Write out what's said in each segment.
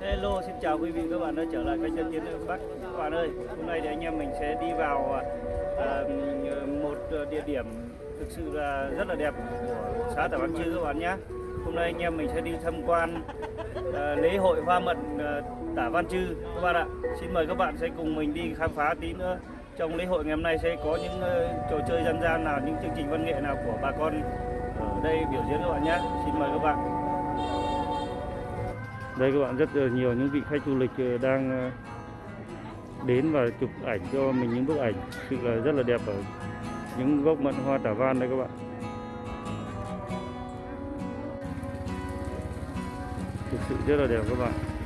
Hello, xin chào quý vị các bạn đã trở lại kênh Chân Tiến Đông Bắc. Các bạn ơi, hôm nay thì anh em mình sẽ đi vào uh, một địa điểm thực sự là rất là đẹp của xã Tả Văn Chư các bạn nhé. Hôm nay anh em mình sẽ đi tham quan uh, lễ hội hoa mận à, uh, Tả Văn Chư các bạn ạ. Xin mời các bạn sẽ cùng mình đi khám phá tí nữa. Trong lễ hội ngày hôm nay sẽ có những uh, trò chơi dân gian nào, những chương trình văn nghệ nào của bà con ở đây biểu diễn các bạn nhé. Xin mời các bạn. Đây các bạn, rất là nhiều những vị khách du lịch ờ, đang ờ, đến và chụp ảnh cho mình những bức ảnh thực sự là rất là đẹp ở những gốc mận hoa tả van đây các bạn. Thực sự rất là đẹp các bạn.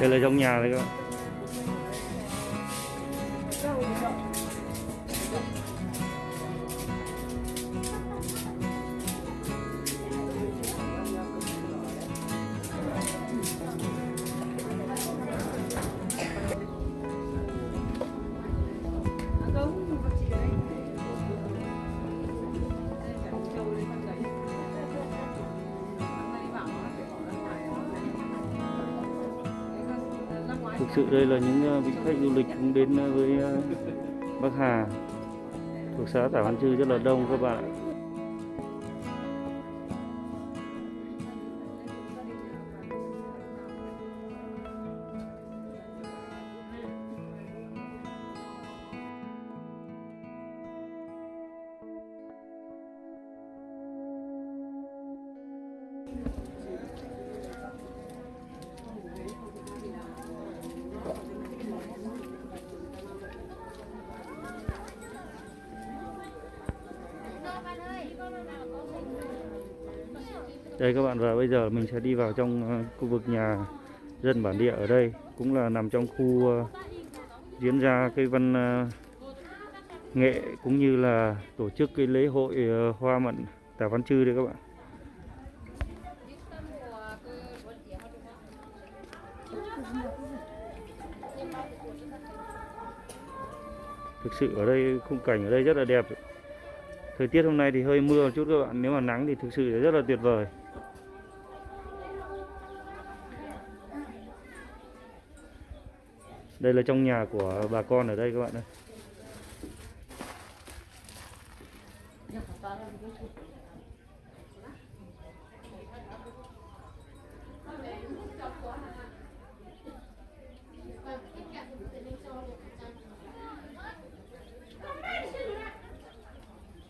Đây là trong nhà đấy các bạn. Thực sự đây là những ờ, vị khách du lịch cũng đến ờ, với ờ, Bắc Hà thuộc xã Tả Văn Chư rất là đông các bạn. Đây các bạn và bây giờ mình sẽ đi vào trong ờ, khu vực nhà dân bản địa ở đây cũng là nằm trong khu ờ, diễn ra cái văn ờ, nghệ cũng như là tổ chức cái lễ hội hoa mận Tả Văn Chư đây các bạn. Thực sự ở đây khung cảnh ở đây rất là đẹp. Thời tiết hôm nay thì hơi mưa một chút các bạn, nếu mà nắng thì thực sự là rất là tuyệt vời. Đây là trong nhà của bà con ở đây các bạn ơi.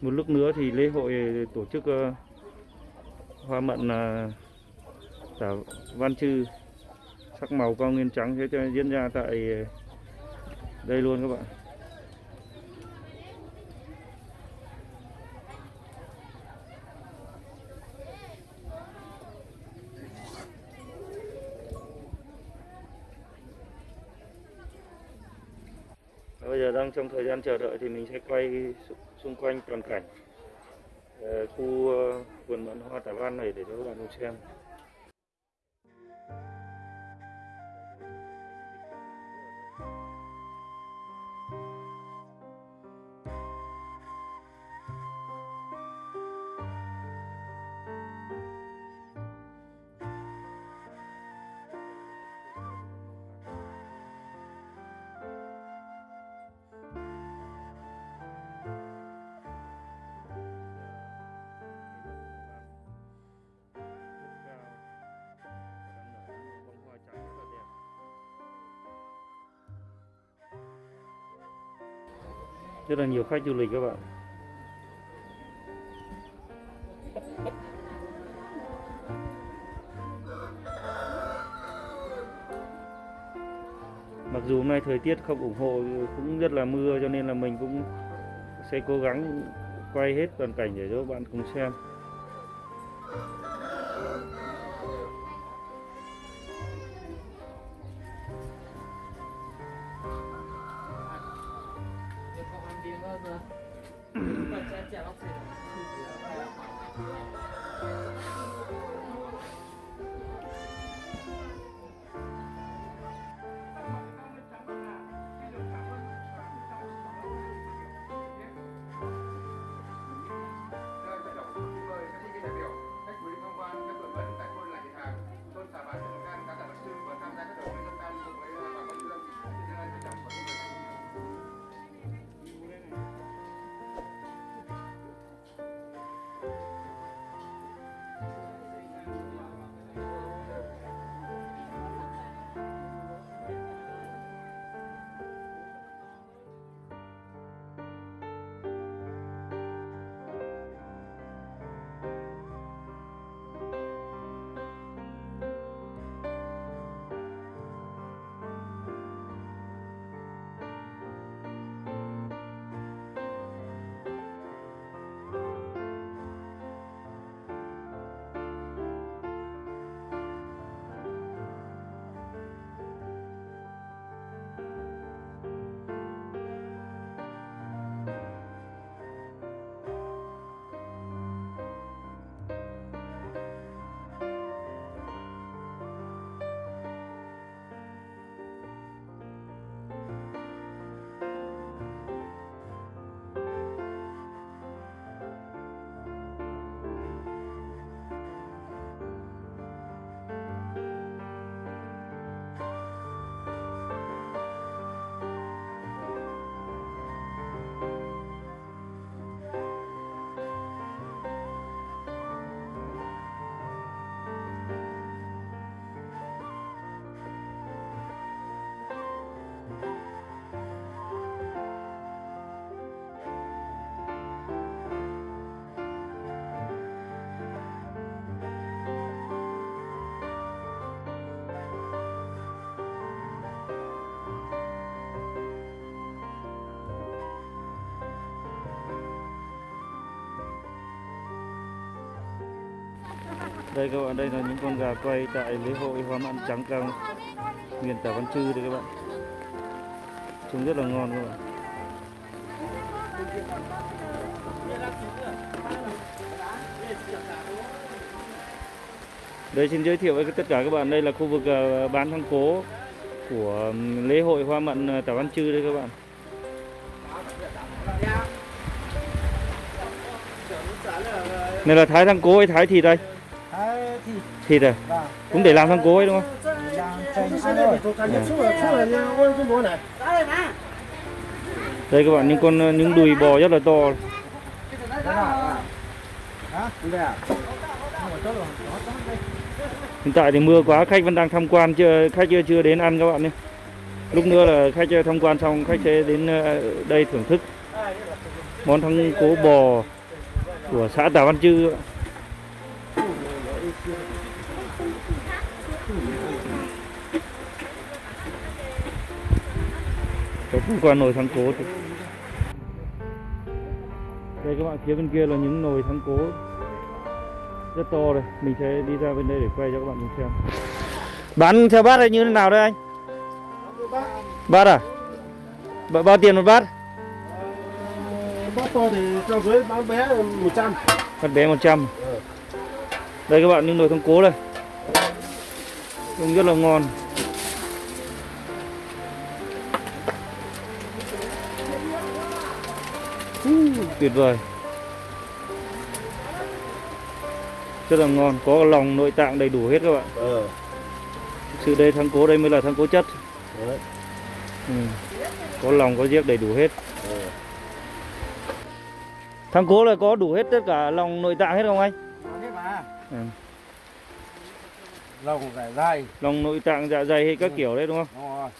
Một lúc nữa thì lễ hội tổ chức uh, hoa mận uh, tả Văn Chư sắc màu cao nguyên trắng thế cho diễn ra tại ờ, đây luôn các bạn. Bây giờ đang trong thời gian chờ đợi thì mình sẽ quay xung quanh toàn cảnh ờ, khu ờ, vườn mận hoa tả văn này để cho các bạn cùng xem. Rất là nhiều khách du lịch các bạn. Mặc dù hôm nay thời tiết không ủng hộ, cũng rất là mưa cho nên là mình cũng sẽ cố gắng quay hết toàn cảnh để cho các bạn cùng xem. Các đây các bạn, đây là những con gà quay tại lễ hội hoa mãn trắng cao miền tả văn chư đây các bạn. Trông rất là ngon các bạn. Đây, xin giới thiệu với tất cả các bạn, đây là khu vực à, bán thang cố của lễ hội hoa mận à, tả văn chư đây các bạn. Này là thái thang cố hay thái thịt đây? Thịt à cũng để làm thang cối đúng không? Đây các bạn, những con ờ, những đùi bò rất là to. Hiện tại thì mưa quá, khách vẫn đang tham quan chưa, khách chưa chưa đến ăn các bạn nhé. Lúc nữa là khách ờ, tham quan xong, khách sẽ đến ờ, đây thưởng thức món thắng cố bò của xã tà Văn Chư có tham quan nồi thắng cố thì đây các bạn phía bên kia là những nồi thắng cố. Rất to đây mình sẽ đi ra bên đây để quay cho các bạn cùng xem. Bán theo bát hay như thế nào đây anh? Bát à? B- bao tiền một bát? Bát to thì cho dưới bán bé 100 bát bé 100 đây các bạn những nồi thắng cố đây. Trông rất là ngon tuyệt vời. Rất là ngon có lòng nội tạng đầy đủ hết các bạn. Ờ. Thực sự đây thắng cố đây mới là thắng cố chất. Đấy. Ừ. có lòng có giếc đầy đủ hết. Ờ. thắng cố là có đủ hết tất cả lòng nội tạng hết không anh? Mà. ừ. lòng cải dai lòng nội tạng dạ dày hay các kiểu đấy đúng không? Đúng rồi